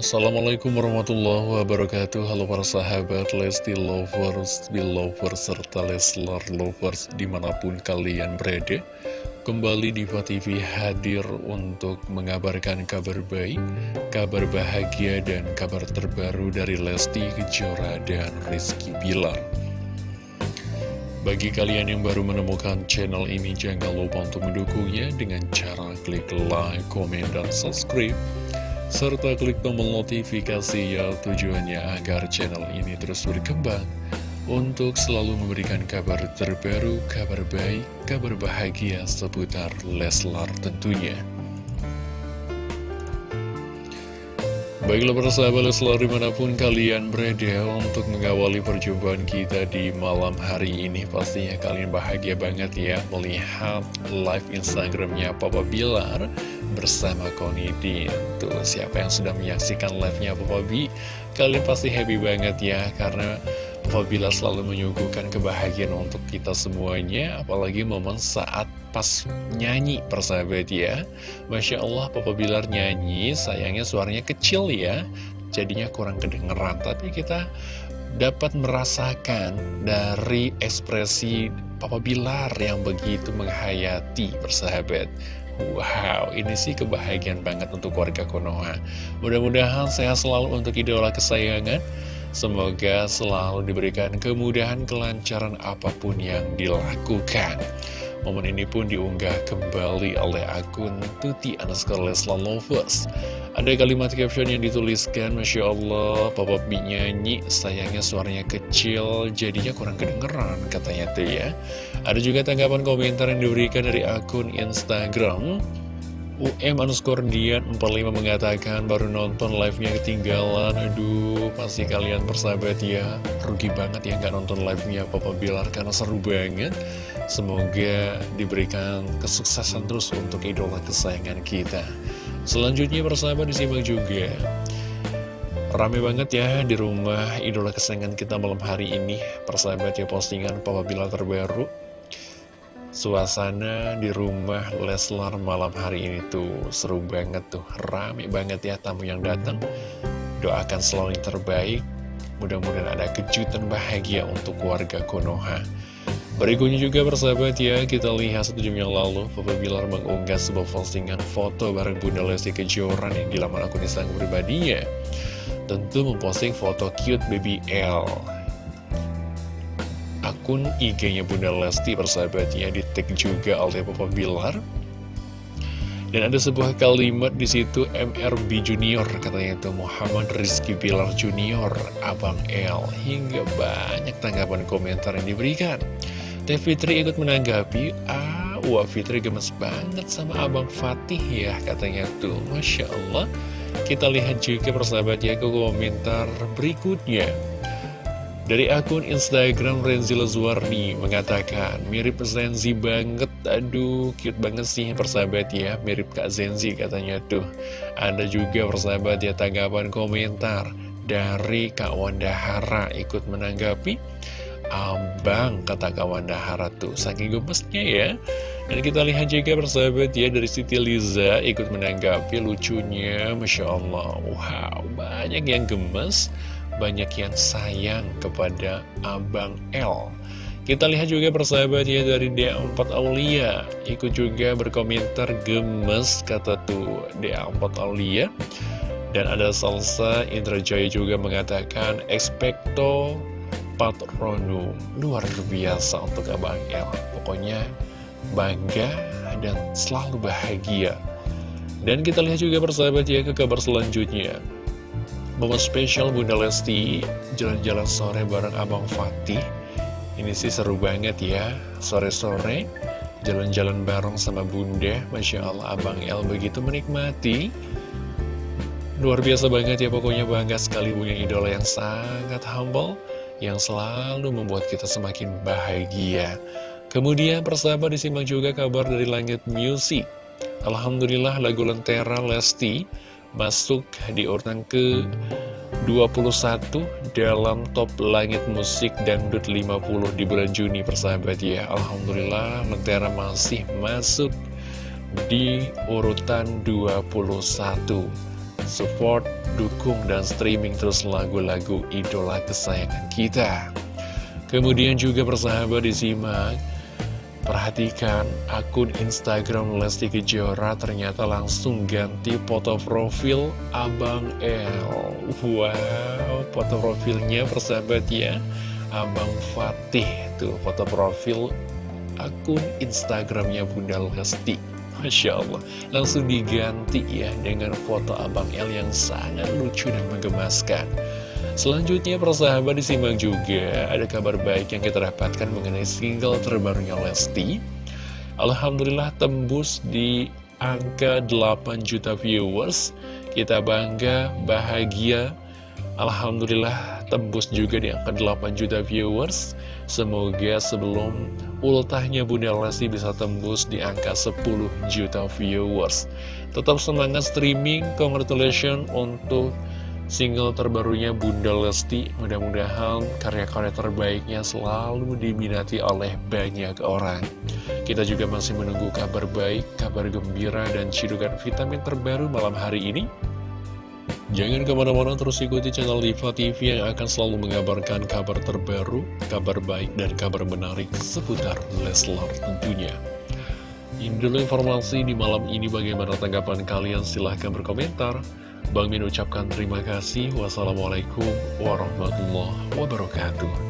Assalamualaikum warahmatullahi wabarakatuh. Halo para sahabat Lesti Lovers, Belovers, serta Leslar Lovers di mana pun kalian berada. Kembali Diva TV hadir untuk mengabarkan kabar baik, kabar bahagia dan kabar terbaru dari Lesti Kejora dan Rizky Bilar. Bagi kalian yang baru menemukan channel ini, jangan lupa untuk mendukungnya dengan cara klik like, komen, dan subscribe serta klik tombol notifikasi ya tujuannya agar channel ini terus berkembang untuk selalu memberikan kabar terbaru, kabar baik, kabar bahagia seputar Leslar tentunya. Baiklah para sahabat Leslar di mana pun kalian berada untuk mengawali perjumpaan kita di malam hari ini Pastinya kalian bahagia banget ya melihat live Instagramnya Papa Bilar bersama Konidin Tuh siapa yang sudah menyaksikan live-nya Papa B Kalian pasti happy banget ya Karena Papa Bila selalu menyuguhkan kebahagiaan untuk kita semuanya Apalagi momen saat pas nyanyi persahabat ya Masya Allah Papa Bilar nyanyi Sayangnya suaranya kecil ya Jadinya kurang kedengeran Tapi kita dapat merasakan dari ekspresi Papa Bilar yang begitu menghayati persahabat Wow, ini sih kebahagiaan banget untuk warga Konoha. Mudah-mudahan sehat selalu untuk idola kesayangan. Semoga selalu diberikan kemudahan, kelancaran apa pun yang dilakukan. Momen ini pun diunggah kembali oleh akun Tuti underscore Lesla Lovers. Ada kalimat caption yang dituliskan, Masya Allah, Papa B nyanyi, sayangnya suaranya kecil, jadinya kurang kedengeran, katanya tuh ya. Ada juga tanggapan komentar yang diberikan dari akun Instagram. UM underscore Dian 45 mengatakan baru nonton live-nya ketinggalan. Aduh pasti kalian persahabat ya. Rugi banget ya nggak nonton live-nya Papa Bilar karena seru banget. Semoga diberikan kesuksesan terus untuk idola kesayangan kita. Selanjutnya persahabat disimak juga. Rame banget ya di rumah idola kesayangan kita malam hari ini. Persahabat ya postingan Papa Bilar terbaru Suasana di rumah Leslar malam hari ini tuh seru banget tuh. Rame banget ya tamu yang datang. Doakan selalu yang terbaik. Mudah-mudahan ada kejutan bahagia untuk warga Konoha. Berikutnya juga bersahabat ya Kita lihat satu jam yang lalu Papa Bilar mengunggah sebuah postingan foto bareng Bunda Lesti Kejoran yang di laman akun Instagram pribadinya. Tentu memposting foto cute baby L akun IG-nya Bunda Lesti persahabatnya di tag juga oleh Papa Bilar. Dan ada sebuah kalimat di situ MRB Junior katanya itu Muhammad Rizky Bilar Junior Abang L. Hingga banyak tanggapan komentar yang diberikan. Teh Fitri ikut menanggapi ah wah Fitri gemes banget sama Abang Fatih ya katanya tuh. Masya Allah. Kita lihat juga persahabat ya ke komentar berikutnya dari akun Instagram Renzi Lezuarni mengatakan mirip Zenzi banget, aduh cute banget sih persahabat ya, mirip Kak Zenzi katanya tuh. Ada juga persahabat ya tanggapan komentar dari Kak Wanda Hara ikut menanggapi. Abang kata Kak Wanda Hara tuh, saking gemesnya ya. Dan kita lihat juga persahabat ya dari Siti Liza ikut menanggapi lucunya, Masya Allah, wow banyak yang gemes banyak yang sayang kepada Abang L. Kita lihat juga persahabat ya dari DA4 Aulia. Ikut juga berkomentar gemes kata tuh DA4 Aulia. Dan ada Salsa Indrajaya juga mengatakan Expecto Patronum Luar biasa untuk Abang L. Pokoknya bangga dan selalu bahagia. Dan kita lihat juga persahabat ya ke kabar selanjutnya Momen spesial Bunda Lesti jalan-jalan sore bareng Abang Fatih. Ini sih seru banget ya. Sore-sore jalan-jalan bareng sama Bunda. Masya Allah Abang El begitu menikmati. Luar biasa banget ya pokoknya bangga sekali punya idola yang sangat humble Yang selalu membuat kita semakin bahagia. Kemudian persahabat disimak juga kabar dari Langit Music. Alhamdulillah lagu Lentera Lesti masuk di urutan ke 21 dalam top langit musik dangdut 50 di bulan Juni persahabat ya Alhamdulillah Lentera masih masuk di urutan 21 support, dukung, dan streaming terus lagu-lagu idola kesayangan kita. Kemudian juga persahabat disimak Perhatikan akun Instagram Lesti Kejora ternyata langsung ganti foto profil Abang L Wow, foto profilnya persahabat ya. Abang Fatih tuh foto profil akun Instagramnya Bunda Lesti. Masya Allah Langsung diganti ya dengan foto Abang L yang sangat lucu dan menggemaskan Selanjutnya persahabat disimak juga ada kabar baik yang kita dapatkan mengenai single terbarunya Lesti. Alhamdulillah tembus di angka 8 juta viewers. Kita bangga, bahagia. Alhamdulillah tembus juga di angka 8 juta viewers. Semoga sebelum ultahnya Bunda Lesti bisa tembus di angka 10 juta viewers. Tetap semangat streaming, congratulations untuk single terbarunya Bunda Lesti. Mudah-mudahan karya-karya terbaiknya selalu diminati oleh banyak orang. Kita juga masih menunggu kabar baik, kabar gembira, dan cidukan vitamin terbaru malam hari ini. Jangan ke mana-mana terus ikuti channel Diva TV yang akan selalu mengabarkan kabar terbaru, kabar baik, dan kabar menarik seputar Leslar tentunya. Ini dulu informasi di malam ini bagaimana tanggapan kalian silahkan berkomentar. Bang Min ucapkan terima kasih. Wassalamualaikum warahmatullahi wabarakatuh.